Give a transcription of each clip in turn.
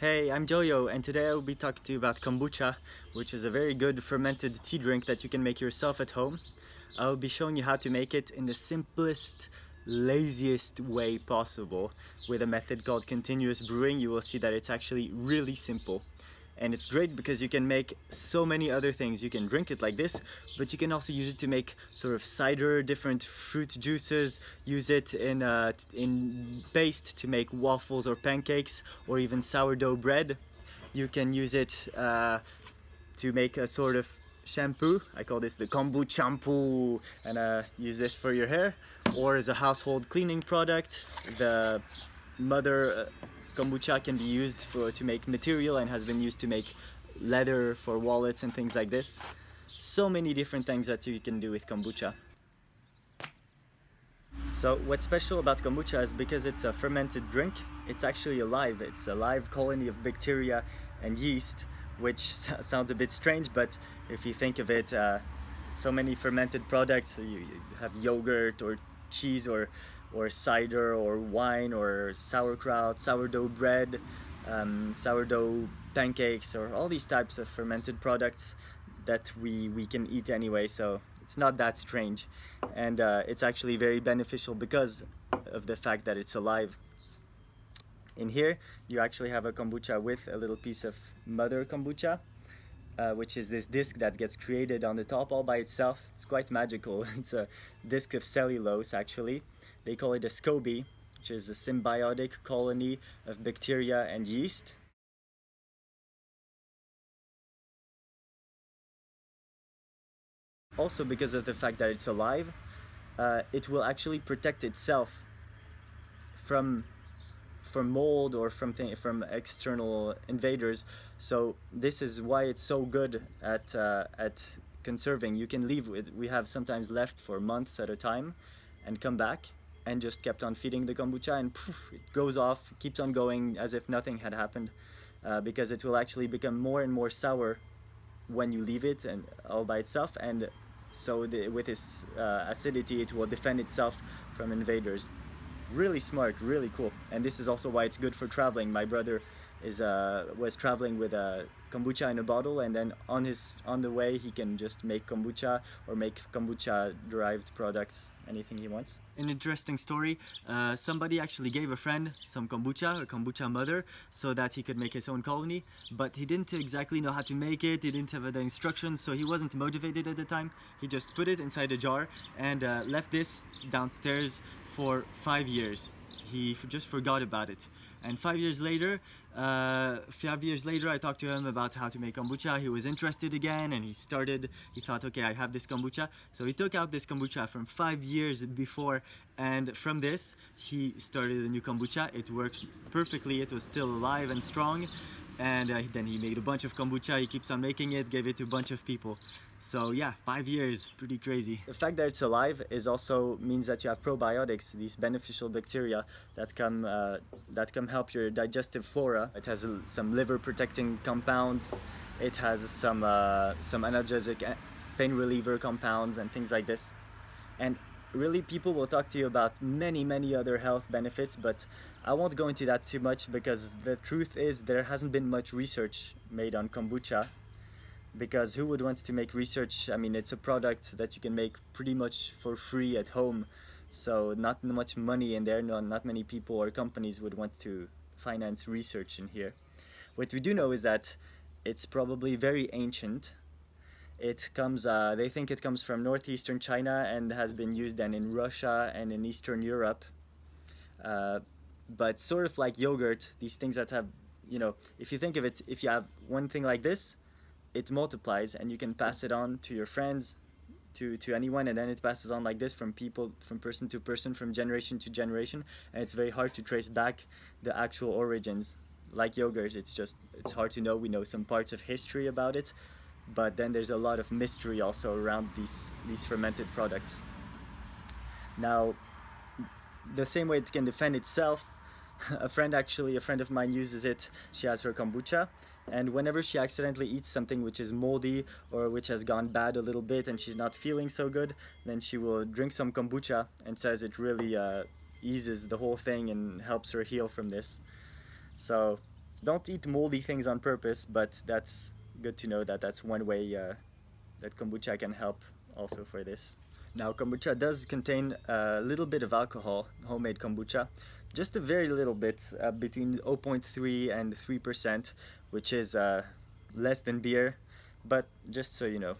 Hey, I'm Joyo and today I will be talking to you about kombucha, which is a very good fermented tea drink that you can make yourself at home. I will be showing you how to make it in the simplest, laziest way possible with a method called continuous brewing. You will see that it's actually really simple and it's great because you can make so many other things. You can drink it like this, but you can also use it to make sort of cider, different fruit juices, use it in, uh, in paste to make waffles or pancakes or even sourdough bread. You can use it uh, to make a sort of shampoo. I call this the kombu shampoo and uh, use this for your hair or as a household cleaning product. The mother uh, kombucha can be used for to make material and has been used to make leather for wallets and things like this. So many different things that you can do with kombucha. So what's special about kombucha is because it's a fermented drink, it's actually alive. It's a live colony of bacteria and yeast, which sounds a bit strange, but if you think of it, uh, so many fermented products, you, you have yogurt or cheese or or cider or wine or sauerkraut, sourdough bread, um, sourdough pancakes or all these types of fermented products that we, we can eat anyway so it's not that strange and uh, it's actually very beneficial because of the fact that it's alive. In here you actually have a kombucha with a little piece of mother kombucha uh, which is this disc that gets created on the top all by itself. It's quite magical. It's a disc of cellulose actually they call it a SCOBY, which is a symbiotic colony of bacteria and yeast. Also because of the fact that it's alive, uh, it will actually protect itself from from mold or from from external invaders. So this is why it's so good at uh, at conserving. You can leave with we have sometimes left for months at a time and come back and just kept on feeding the kombucha and poof, it goes off, keeps on going as if nothing had happened uh, because it will actually become more and more sour when you leave it and all by itself and so the, with its uh, acidity it will defend itself from invaders. Really smart, really cool. And this is also why it's good for traveling. My brother is uh, was traveling with a kombucha in a bottle and then on his on the way he can just make kombucha or make kombucha derived products anything he wants. An interesting story, uh, somebody actually gave a friend some kombucha, a kombucha mother, so that he could make his own colony, but he didn't exactly know how to make it, he didn't have the instructions, so he wasn't motivated at the time. He just put it inside a jar and uh, left this downstairs for five years he just forgot about it. And five years later, uh, five years later, I talked to him about how to make kombucha. He was interested again and he started, he thought, okay, I have this kombucha. So he took out this kombucha from five years before and from this, he started a new kombucha. It worked perfectly. It was still alive and strong. And uh, then he made a bunch of kombucha. He keeps on making it, gave it to a bunch of people. So yeah, five years, pretty crazy. The fact that it's alive is also means that you have probiotics, these beneficial bacteria that come uh, that come help your digestive flora. It has some liver protecting compounds. It has some uh, some analgesic uh, pain reliever compounds and things like this. And really people will talk to you about many many other health benefits but I won't go into that too much because the truth is there hasn't been much research made on kombucha because who would want to make research? I mean, it's a product that you can make pretty much for free at home. So not much money in there, no, not many people or companies would want to finance research in here. What we do know is that it's probably very ancient. It comes, uh, they think it comes from northeastern China and has been used then in Russia and in Eastern Europe. Uh, but sort of like yogurt, these things that have, you know, if you think of it, if you have one thing like this, it multiplies and you can pass it on to your friends to to anyone and then it passes on like this from people from person to person from generation to generation and it's very hard to trace back the actual origins. Like yogurt it's just it's hard to know. We know some parts of history about it but then there's a lot of mystery also around these these fermented products. Now the same way it can defend itself a friend actually, a friend of mine uses it. She has her kombucha and whenever she accidentally eats something which is moldy or which has gone bad a little bit and she's not feeling so good, then she will drink some kombucha and says it really uh, eases the whole thing and helps her heal from this. So don't eat moldy things on purpose, but that's good to know that that's one way uh, that kombucha can help also for this. Now kombucha does contain a little bit of alcohol, homemade kombucha, just a very little bit, uh, between 0.3 and 3%, which is uh, less than beer, but just so you know.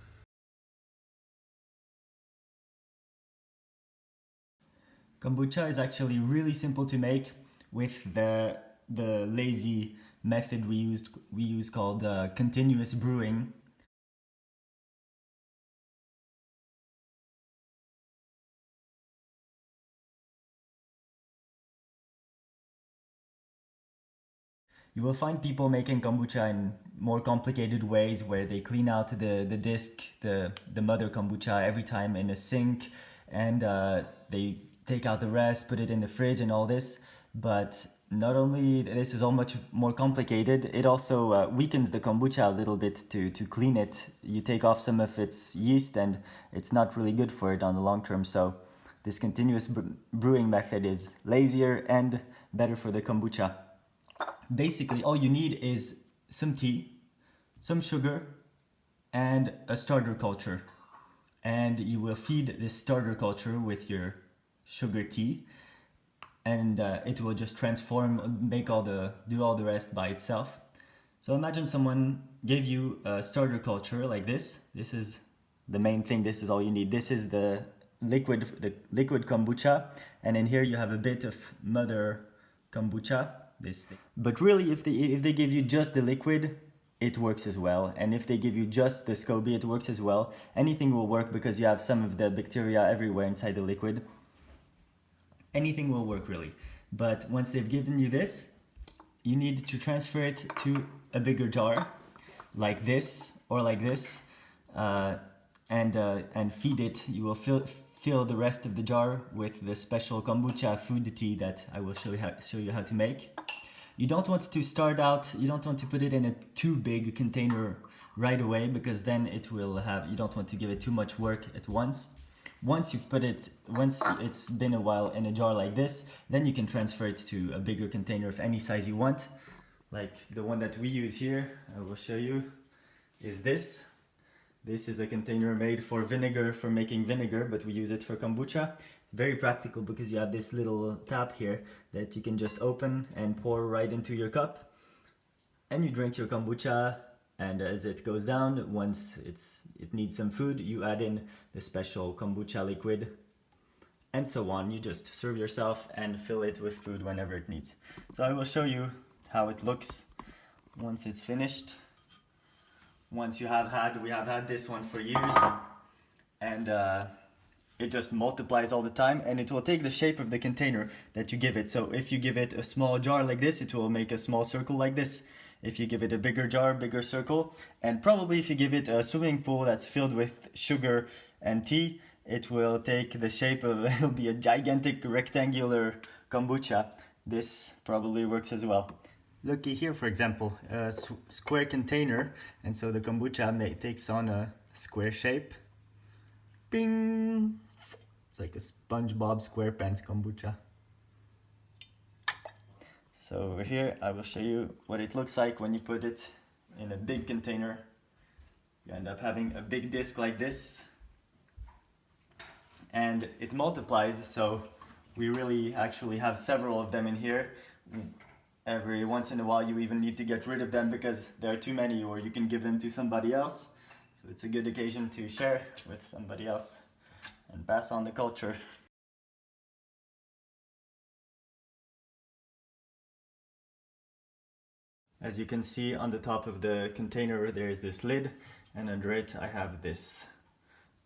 Kombucha is actually really simple to make with the the lazy method we used we use called uh, continuous brewing. You will find people making kombucha in more complicated ways where they clean out the, the disc, the, the mother kombucha every time in a sink and uh, they take out the rest, put it in the fridge and all this. But not only this is all much more complicated, it also uh, weakens the kombucha a little bit to, to clean it. You take off some of its yeast and it's not really good for it on the long term. So this continuous brewing method is lazier and better for the kombucha. Basically, all you need is some tea, some sugar, and a starter culture. And you will feed this starter culture with your sugar tea and uh, it will just transform, make all the, do all the rest by itself. So imagine someone gave you a starter culture like this. This is the main thing. This is all you need. This is the liquid, the liquid kombucha. And in here you have a bit of mother kombucha. This thing. But really, if they, if they give you just the liquid, it works as well. And if they give you just the SCOBY, it works as well. Anything will work because you have some of the bacteria everywhere inside the liquid anything will work really. But once they've given you this, you need to transfer it to a bigger jar like this or like this uh, and, uh, and feed it. You will fill, fill the rest of the jar with the special kombucha food tea that I will show you how, show you how to make. You don't want to start out, you don't want to put it in a too big container right away because then it will have, you don't want to give it too much work at once once you've put it, once it's been a while in a jar like this, then you can transfer it to a bigger container of any size you want. Like the one that we use here, I will show you, is this. This is a container made for vinegar, for making vinegar, but we use it for kombucha. Very practical because you have this little tap here that you can just open and pour right into your cup. And you drink your kombucha and as it goes down once it's it needs some food you add in the special kombucha liquid and so on. You just serve yourself and fill it with food whenever it needs. So I will show you how it looks once it's finished. Once you have had we have had this one for years. And uh, it just multiplies all the time and it will take the shape of the container that you give it so if you give it a small jar like this it will make a small circle like this if you give it a bigger jar, bigger circle, and probably if you give it a swimming pool that's filled with sugar and tea, it will take the shape of, it'll be a gigantic rectangular kombucha. This probably works as well. Looky here, for example, a square container, and so the kombucha may, takes on a square shape. Bing! It's like a SpongeBob SquarePants kombucha. So over here I will show you what it looks like when you put it in a big container. You end up having a big disc like this and it multiplies so we really actually have several of them in here. Every once in a while you even need to get rid of them because there are too many or you can give them to somebody else. So it's a good occasion to share with somebody else and pass on the culture. As you can see on the top of the container there is this lid and under it I have this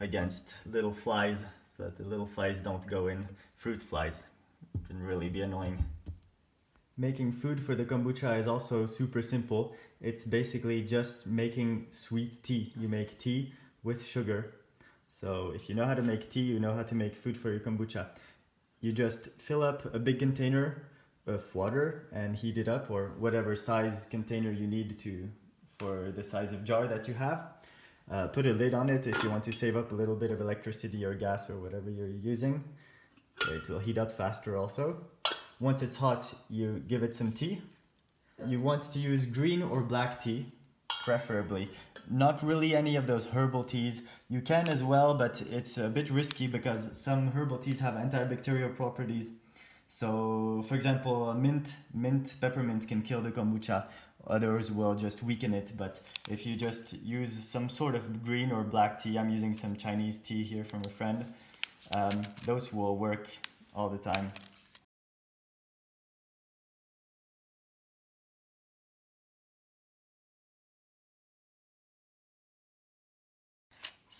against little flies so that the little flies don't go in fruit flies. It can really be annoying. Making food for the kombucha is also super simple. It's basically just making sweet tea. You make tea with sugar. So if you know how to make tea, you know how to make food for your kombucha. You just fill up a big container of water and heat it up or whatever size container you need to for the size of jar that you have. Uh, put a lid on it if you want to save up a little bit of electricity or gas or whatever you're using. It will heat up faster also. Once it's hot, you give it some tea You want to use green or black tea, preferably. Not really any of those herbal teas. You can as well, but it's a bit risky because some herbal teas have antibacterial properties. So, for example, mint, mint, peppermint can kill the kombucha. Others will just weaken it. But if you just use some sort of green or black tea, I'm using some Chinese tea here from a friend, um, those will work all the time.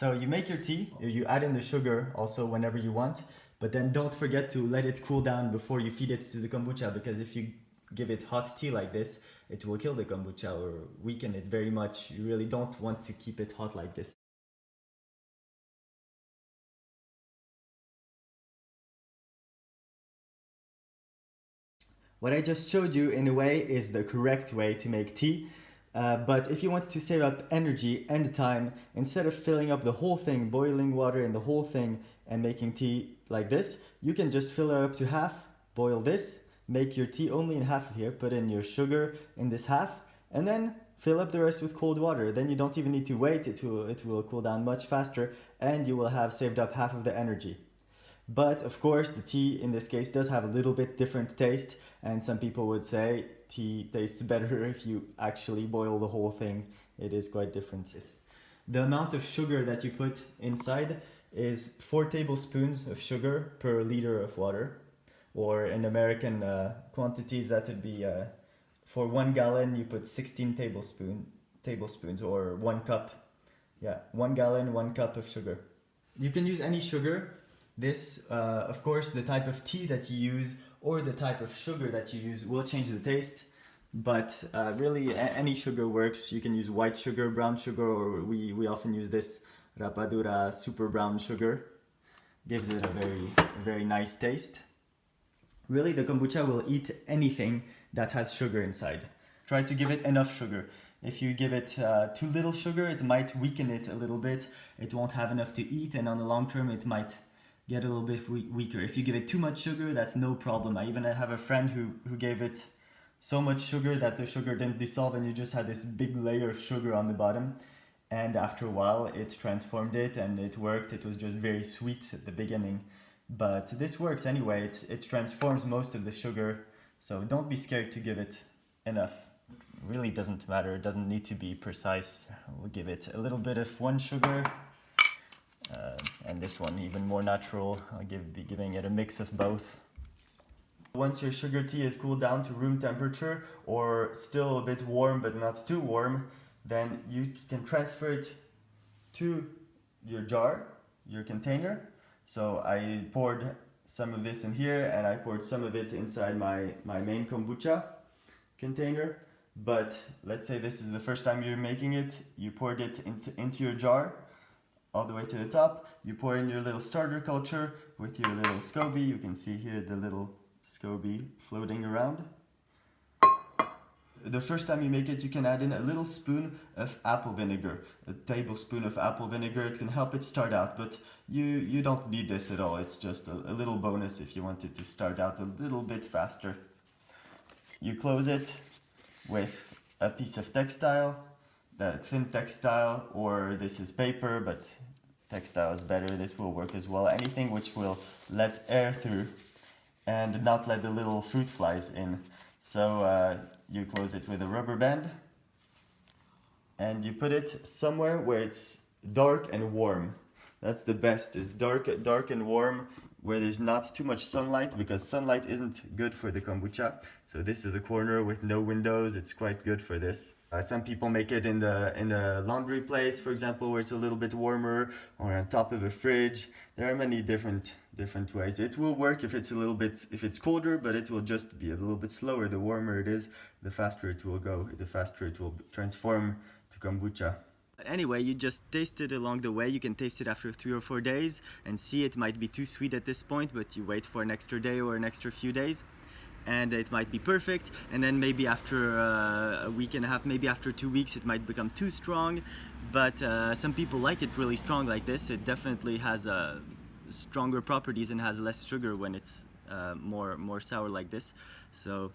So you make your tea, you add in the sugar also whenever you want, but then don't forget to let it cool down before you feed it to the kombucha because if you give it hot tea like this, it will kill the kombucha or weaken it very much. You really don't want to keep it hot like this. What I just showed you in a way is the correct way to make tea. Uh, but if you want to save up energy and time, instead of filling up the whole thing, boiling water in the whole thing and making tea like this, you can just fill it up to half, boil this, make your tea only in half of here, put in your sugar in this half, and then fill up the rest with cold water. Then you don't even need to wait, it will, it will cool down much faster and you will have saved up half of the energy. But of course, the tea in this case does have a little bit different taste, and some people would say tea tastes better if you actually boil the whole thing. It is quite different. The amount of sugar that you put inside is 4 tablespoons of sugar per liter of water, or in American uh, quantities that would be uh, for 1 gallon you put 16 tablespoon, tablespoons or 1 cup. Yeah, 1 gallon, 1 cup of sugar. You can use any sugar this, uh, of course, the type of tea that you use or the type of sugar that you use will change the taste. But uh, really, any sugar works. You can use white sugar, brown sugar, or we, we often use this Rapadura super brown sugar. Gives it a very, very nice taste. Really, the kombucha will eat anything that has sugar inside. Try to give it enough sugar. If you give it uh, too little sugar, it might weaken it a little bit. It won't have enough to eat, and on the long term, it might get a little bit weaker. If you give it too much sugar, that's no problem. I even have a friend who, who gave it so much sugar that the sugar didn't dissolve and you just had this big layer of sugar on the bottom. And after a while, it transformed it and it worked. It was just very sweet at the beginning. But this works anyway. It, it transforms most of the sugar. So don't be scared to give it enough. It really doesn't matter. It doesn't need to be precise. We'll give it a little bit of one sugar uh, and this one even more natural. I'll give, be giving it a mix of both. Once your sugar tea is cooled down to room temperature or still a bit warm but not too warm, then you can transfer it to your jar, your container. So I poured some of this in here and I poured some of it inside my, my main kombucha container. But let's say this is the first time you're making it, you poured it into, into your jar all the way to the top. You pour in your little starter culture with your little SCOBY. You can see here the little SCOBY floating around. The first time you make it, you can add in a little spoon of apple vinegar, a tablespoon of apple vinegar. It can help it start out, but you, you don't need this at all. It's just a, a little bonus if you want it to start out a little bit faster. You close it with a piece of textile the thin textile or this is paper but textile is better. This will work as well. Anything which will let air through and not let the little fruit flies in. So uh, you close it with a rubber band and you put it somewhere where it's dark and warm. That's the best. Is dark dark and warm where there's not too much sunlight because sunlight isn't good for the kombucha. So this is a corner with no windows. It's quite good for this. Uh, some people make it in the in a laundry place, for example, where it's a little bit warmer or on top of a fridge. There are many different different ways. It will work if it's a little bit if it's colder, but it will just be a little bit slower. The warmer it is, the faster it will go. The faster it will transform to kombucha. Anyway, you just taste it along the way. You can taste it after three or four days and see it might be too sweet at this point, but you wait for an extra day or an extra few days and it might be perfect. And then maybe after uh, a week and a half maybe after two weeks it might become too strong. But uh, some people like it really strong like this. It definitely has uh, stronger properties and has less sugar when it's uh, more more sour like this. So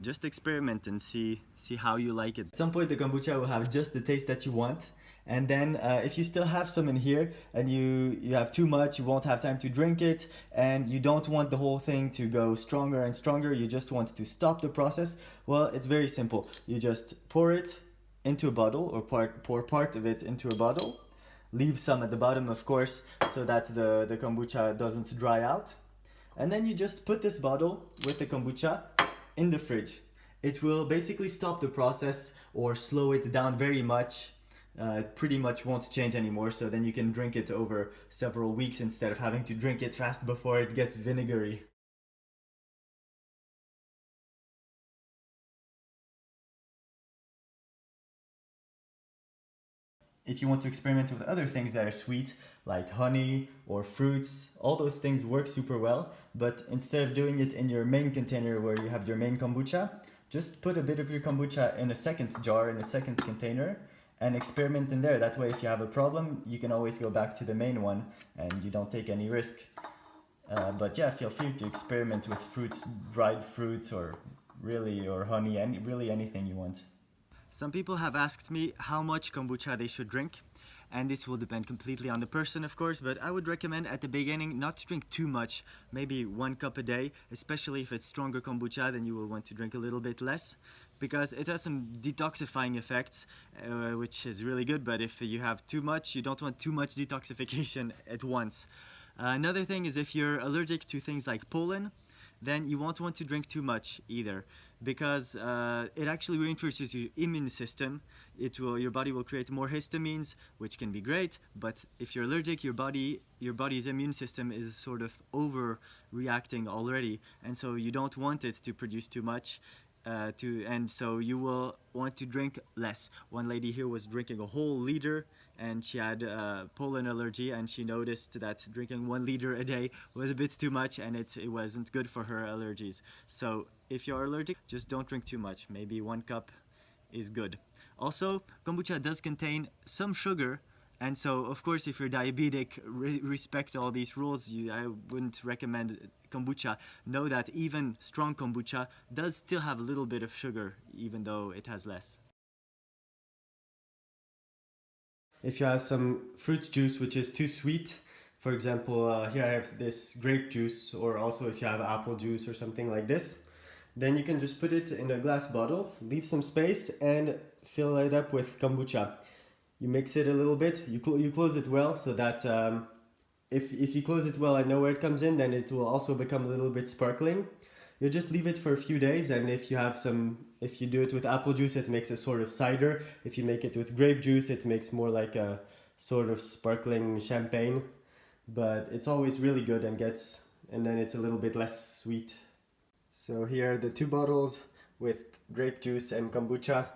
just experiment and see see how you like it. At some point the kombucha will have just the taste that you want. And then uh, if you still have some in here and you you have too much you won't have time to drink it and you don't want the whole thing to go stronger and stronger you just want to stop the process well it's very simple. You just pour it into a bottle or part, pour part of it into a bottle. Leave some at the bottom of course so that the the kombucha doesn't dry out. And then you just put this bottle with the kombucha in the fridge it will basically stop the process or slow it down very much uh, pretty much won't change anymore so then you can drink it over several weeks instead of having to drink it fast before it gets vinegary. If you want to experiment with other things that are sweet, like honey or fruits, all those things work super well, but instead of doing it in your main container where you have your main kombucha, just put a bit of your kombucha in a second jar, in a second container, and experiment in there. That way, if you have a problem, you can always go back to the main one and you don't take any risk. Uh, but yeah, feel free to experiment with fruits, dried fruits, or really, or honey, any, really anything you want. Some people have asked me how much kombucha they should drink and this will depend completely on the person of course but I would recommend at the beginning not to drink too much maybe one cup a day especially if it's stronger kombucha then you will want to drink a little bit less because it has some detoxifying effects uh, which is really good but if you have too much you don't want too much detoxification at once. Uh, another thing is if you're allergic to things like pollen then you won't want to drink too much either because uh, it actually reinforces your immune system. It will, your body will create more histamines, which can be great, but if you're allergic, your body, your body's immune system is sort of overreacting already, and so you don't want it to produce too much. Uh, to and so you will want to drink less. One lady here was drinking a whole liter and she had uh, pollen allergy and she noticed that drinking one liter a day was a bit too much and it, it wasn't good for her allergies. So if you're allergic, just don't drink too much. Maybe one cup is good. Also, kombucha does contain some sugar and so, of course, if you're diabetic, re respect all these rules. You, I wouldn't recommend kombucha. Know that even strong kombucha does still have a little bit of sugar, even though it has less. If you have some fruit juice which is too sweet, for example, uh, here I have this grape juice, or also if you have apple juice or something like this, then you can just put it in a glass bottle, leave some space, and fill it up with kombucha. You mix it a little bit, you, cl you close it well so that um, if, if you close it well and know where it comes in, then it will also become a little bit sparkling. You just leave it for a few days and if you have some if you do it with apple juice, it makes a sort of cider. If you make it with grape juice, it makes more like a sort of sparkling champagne. But it's always really good and gets, and then it's a little bit less sweet. So here are the two bottles with grape juice and kombucha.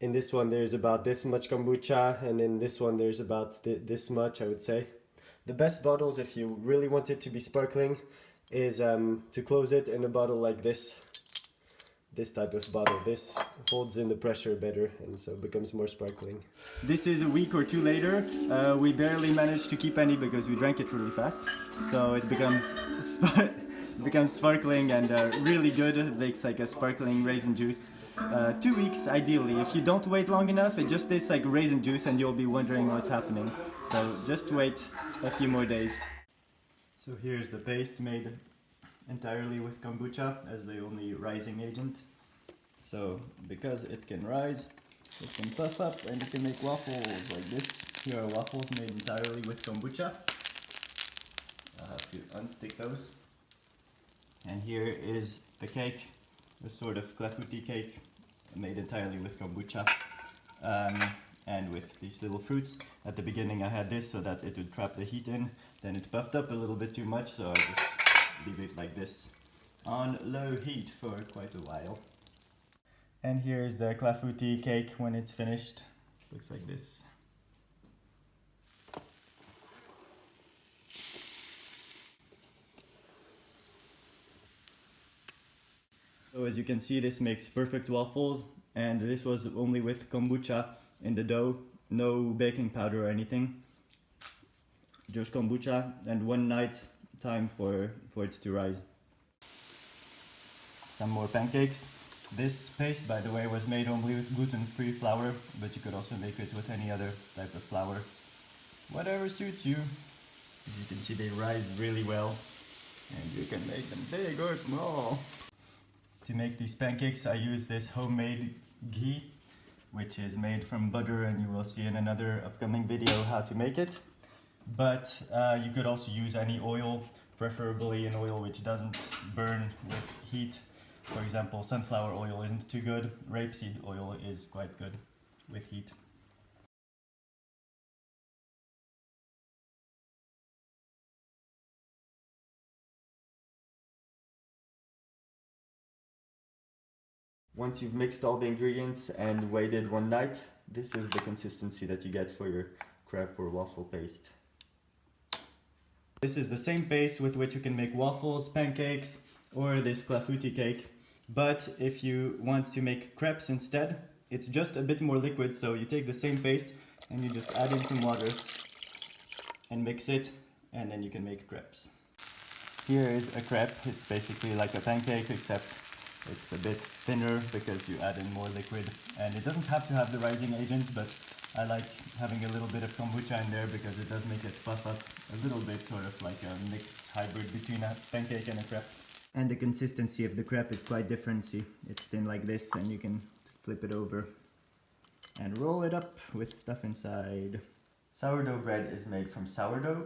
In this one there's about this much kombucha and in this one there's about th this much I would say. The best bottles if you really want it to be sparkling is um, to close it in a bottle like this this type of bottle. This holds in the pressure better and so becomes more sparkling. This is a week or two later. Uh, we barely managed to keep any because we drank it really fast. So it becomes becomes sparkling and uh, really good. It makes like a sparkling raisin juice. Uh, two weeks ideally. If you don't wait long enough, it just tastes like raisin juice and you'll be wondering what's happening. So just wait a few more days. So here's the paste made entirely with kombucha as the only rising agent. So because it can rise, it can puff up and it can make waffles like this. Here are waffles made entirely with kombucha. i have to unstick those. And here is the cake, a sort of clafouti cake made entirely with kombucha. Um, and with these little fruits. At the beginning I had this so that it would trap the heat in, then it puffed up a little bit too much so I just leave it like this on low heat for quite a while. And here's the clafouti cake when it's finished. Looks like this. So as you can see this makes perfect waffles and this was only with kombucha in the dough, no baking powder or anything. Just kombucha and one night time for, for it to rise. Some more pancakes. This paste, by the way, was made only with gluten-free flour, but you could also make it with any other type of flour. Whatever suits you. As you can see, they rise really well, and you can make them big or small. To make these pancakes, I use this homemade ghee, which is made from butter, and you will see in another upcoming video how to make it. But uh, you could also use any oil, preferably an oil which doesn't burn with heat for example, sunflower oil isn't too good, rapeseed oil is quite good with heat. Once you've mixed all the ingredients and waited one night, this is the consistency that you get for your crepe or waffle paste. This is the same paste with which you can make waffles, pancakes, or this clafouti cake. But if you want to make crepes instead, it's just a bit more liquid. So you take the same paste and you just add in some water and mix it and then you can make crepes. Here is a crepe. It's basically like a pancake except it's a bit thinner because you add in more liquid and it doesn't have to have the rising agent but I like having a little bit of kombucha in there because it does make it puff up a little bit sort of like a mix hybrid between a pancake and a crepe. And the consistency of the crepe is quite different. See, it's thin like this and you can flip it over and roll it up with stuff inside. Sourdough bread is made from sourdough,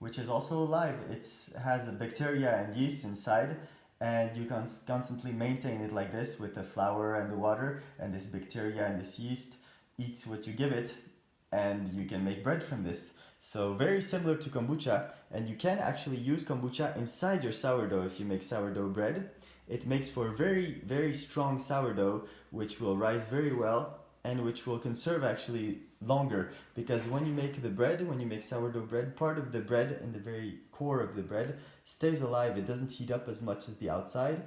which is also alive. It has bacteria and yeast inside and you can constantly maintain it like this with the flour and the water and this bacteria and this yeast eats what you give it and you can make bread from this. So very similar to kombucha and you can actually use kombucha inside your sourdough if you make sourdough bread. It makes for very, very strong sourdough which will rise very well and which will conserve actually longer because when you make the bread, when you make sourdough bread, part of the bread and the very core of the bread stays alive. It doesn't heat up as much as the outside.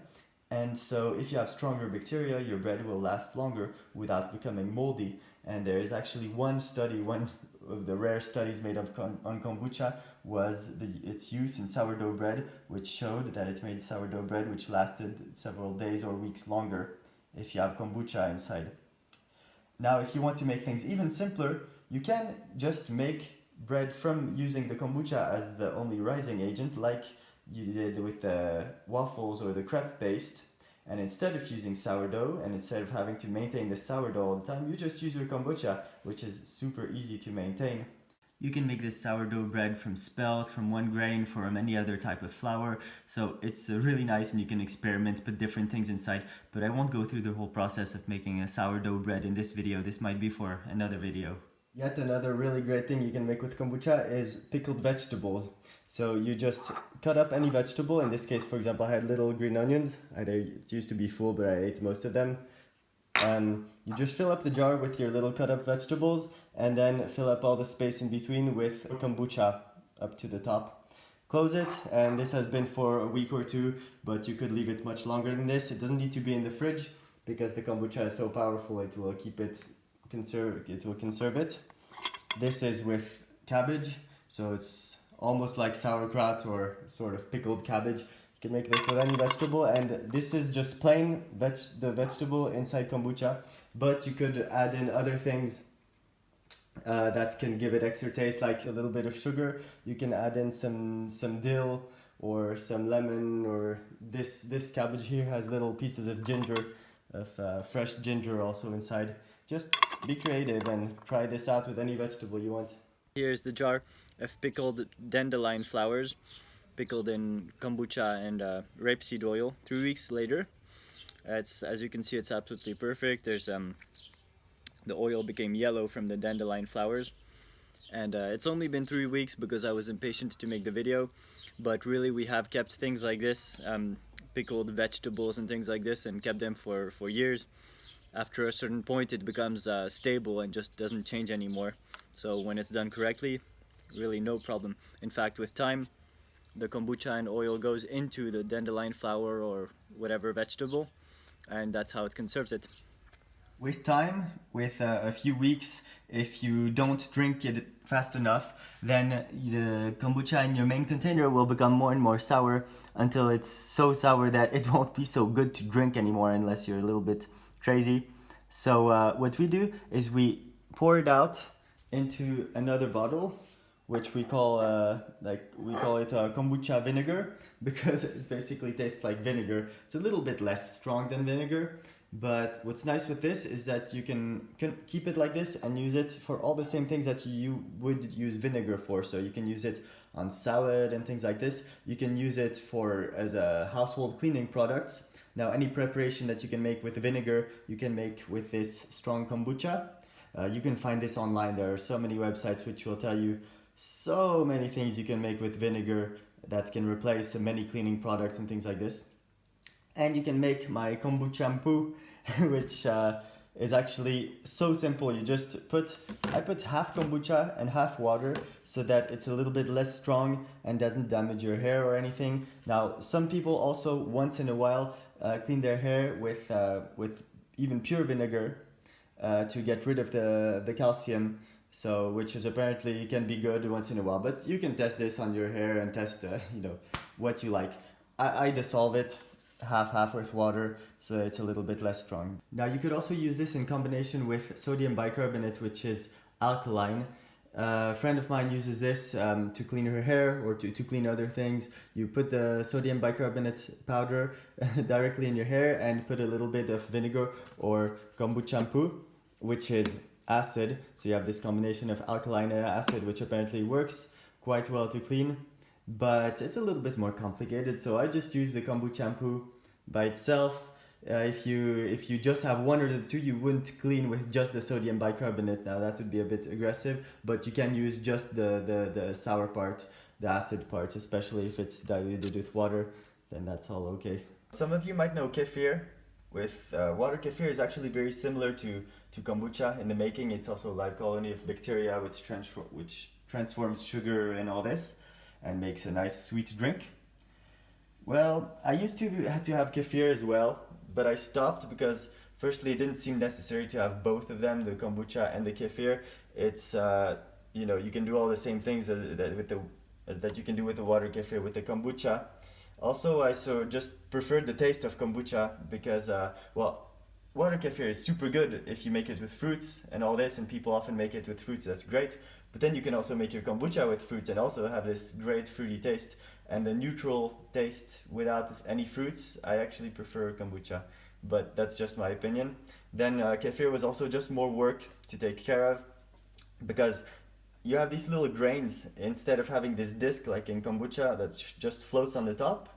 And so if you have stronger bacteria, your bread will last longer without becoming moldy. And there is actually one study, one of the rare studies made of on kombucha was the, its use in sourdough bread, which showed that it made sourdough bread which lasted several days or weeks longer if you have kombucha inside. Now, if you want to make things even simpler, you can just make bread from using the kombucha as the only rising agent, like you did with the waffles or the crepe paste. And instead of using sourdough and instead of having to maintain the sourdough all the time, you just use your kombucha, which is super easy to maintain. You can make this sourdough bread from spelt, from one grain, from any other type of flour. So it's uh, really nice and you can experiment, put different things inside. But I won't go through the whole process of making a sourdough bread in this video. This might be for another video. Yet another really great thing you can make with kombucha is pickled vegetables. So you just cut up any vegetable. In this case, for example, I had little green onions. Either it used to be full, but I ate most of them. Um, you just fill up the jar with your little cut up vegetables and then fill up all the space in between with kombucha up to the top. Close it and this has been for a week or two, but you could leave it much longer than this. It doesn't need to be in the fridge because the kombucha is so powerful it will keep it conserve it will conserve it. This is with cabbage, so it's almost like sauerkraut or sort of pickled cabbage. You can make this with any vegetable and this is just plain veg the vegetable inside kombucha but you could add in other things uh, that can give it extra taste like a little bit of sugar. You can add in some some dill or some lemon or this this cabbage here has little pieces of ginger of uh, fresh ginger also inside. Just be creative and try this out with any vegetable you want. Here's the jar of pickled dandelion flowers, pickled in kombucha and uh, rapeseed oil. Three weeks later, it's as you can see, it's absolutely perfect. There's um, the oil became yellow from the dandelion flowers, and uh, it's only been three weeks because I was impatient to make the video. But really, we have kept things like this, um, pickled vegetables and things like this, and kept them for for years. After a certain point, it becomes uh, stable and just doesn't change anymore. So when it's done correctly, really no problem. In fact, with time, the kombucha and oil goes into the dandelion flower or whatever vegetable, and that's how it conserves it. With time, with uh, a few weeks, if you don't drink it fast enough, then the kombucha in your main container will become more and more sour until it's so sour that it won't be so good to drink anymore unless you're a little bit crazy. So uh, what we do is we pour it out into another bottle which we call uh, like we call it uh, kombucha vinegar because it basically tastes like vinegar. It's a little bit less strong than vinegar, but what's nice with this is that you can, can keep it like this and use it for all the same things that you would use vinegar for. So you can use it on salad and things like this. You can use it for as a household cleaning products. Now any preparation that you can make with vinegar, you can make with this strong kombucha. Uh, you can find this online. There are so many websites which will tell you so many things you can make with vinegar that can replace many cleaning products and things like this. And you can make my kombucha shampoo, which uh, is actually so simple. You just put, I put half kombucha and half water so that it's a little bit less strong and doesn't damage your hair or anything. Now, some people also once in a while uh, clean their hair with, uh, with even pure vinegar uh, to get rid of the, the calcium so which is apparently can be good once in a while but you can test this on your hair and test uh, you know what you like I, I dissolve it half half with water so it's a little bit less strong now you could also use this in combination with sodium bicarbonate which is alkaline uh, a friend of mine uses this um, to clean her hair or to, to clean other things. You put the sodium bicarbonate powder directly in your hair and put a little bit of vinegar or kombucha shampoo, which is acid. So you have this combination of alkaline and acid, which apparently works quite well to clean, but it's a little bit more complicated. So I just use the kombucha shampoo by itself. Uh, if you if you just have one or the two, you wouldn't clean with just the sodium bicarbonate. Now that would be a bit aggressive, but you can use just the, the, the sour part, the acid part, especially if it's diluted with water, then that's all okay. Some of you might know kefir with uh, water kefir is actually very similar to, to kombucha in the making. It's also a live colony of bacteria which, transfer, which transforms sugar and all this and makes a nice sweet drink. Well, I used to have to have kefir as well, but I stopped because firstly it didn't seem necessary to have both of them, the kombucha and the kefir. It's, uh, you know, you can do all the same things that, that, with the, that you can do with the water kefir with the kombucha. Also, I so just preferred the taste of kombucha because, uh, well, water kefir is super good if you make it with fruits and all this, and people often make it with fruits, that's great. But then you can also make your kombucha with fruits and also have this great fruity taste. And the neutral taste without any fruits, I actually prefer kombucha, but that's just my opinion. Then uh, kefir was also just more work to take care of because you have these little grains instead of having this disc like in kombucha that just floats on the top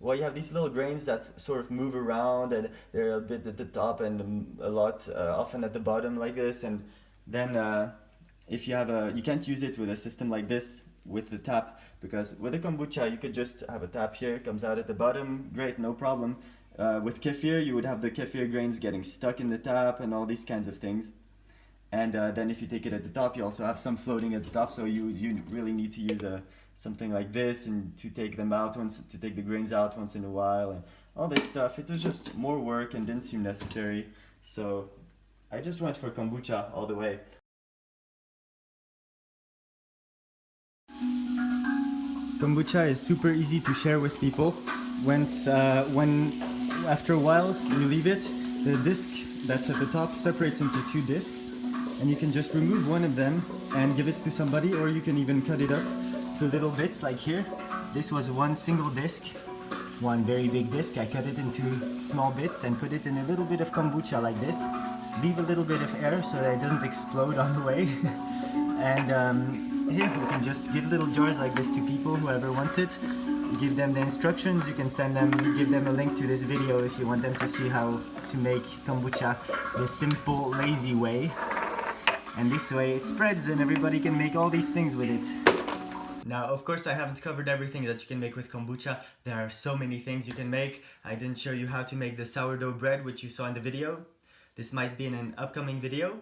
well you have these little grains that sort of move around and they're a bit at the top and a lot uh, often at the bottom like this. And then uh, if you have a you can't use it with a system like this with the tap because with a kombucha you could just have a tap here comes out at the bottom great no problem. Uh, with kefir you would have the kefir grains getting stuck in the tap and all these kinds of things and uh, then if you take it at the top, you also have some floating at the top. So you, you really need to use a, something like this and to take them out once, to take the grains out once in a while and all this stuff. It was just more work and didn't seem necessary. So I just went for kombucha all the way. Kombucha is super easy to share with people. Once, uh, when after a while you leave it, the disc that's at the top separates into two discs and you can just remove one of them and give it to somebody or you can even cut it up to little bits like here. This was one single disc, one very big disc. I cut it into small bits and put it in a little bit of kombucha like this. Leave a little bit of air so that it doesn't explode on the way. and um, here you can just give little jars like this to people, whoever wants it. Give them the instructions, you can send them, give them a link to this video if you want them to see how to make kombucha the simple, lazy way. And this way it spreads and everybody can make all these things with it. Now, of course, I haven't covered everything that you can make with kombucha. There are so many things you can make. I didn't show you how to make the sourdough bread, which you saw in the video. This might be in an upcoming video.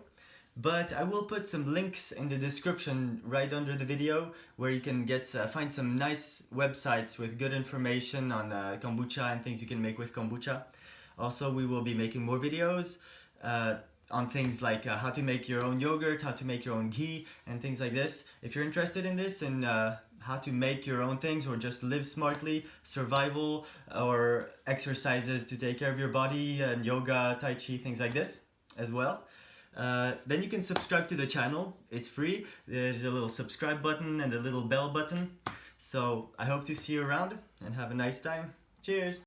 But I will put some links in the description right under the video where you can get uh, find some nice websites with good information on uh, kombucha and things you can make with kombucha. Also, we will be making more videos. uh, on things like uh, how to make your own yogurt, how to make your own ghee, and things like this. If you're interested in this and uh, how to make your own things or just live smartly, survival, or exercises to take care of your body, and yoga, tai chi, things like this as well. Uh, then you can subscribe to the channel. It's free. There's a little subscribe button and a little bell button. So I hope to see you around and have a nice time. Cheers!